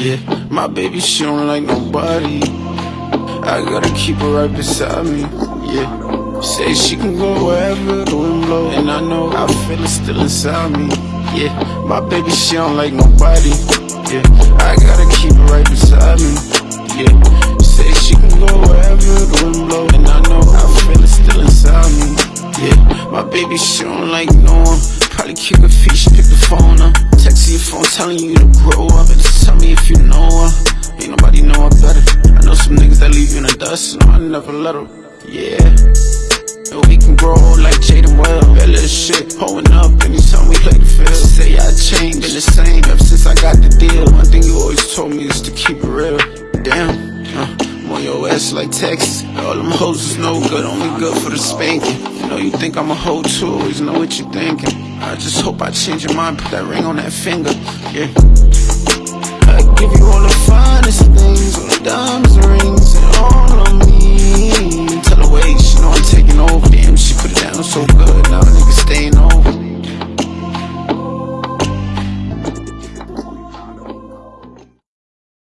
Yeah, my baby, she don't like nobody. I gotta keep her right beside me. Yeah, say she can go wherever the wind blow, and I know I feel it still inside me. Yeah, my baby, she don't like nobody. Yeah, I gotta keep her right beside me. Yeah, my baby, she don't like no one. Probably kick her feet, she pick the phone up. Text your phone telling you to grow up. And just tell me if you know her. Ain't nobody know her better. I know some niggas that leave you in the dust. No, I never let her. Yeah. And we can grow like Jaden your ass like Texas. All them hoes is no good, only good for the spanking. You know you think I'm a hoe too, always know what you thinking. I just hope I change your mind, put that ring on that finger. Yeah.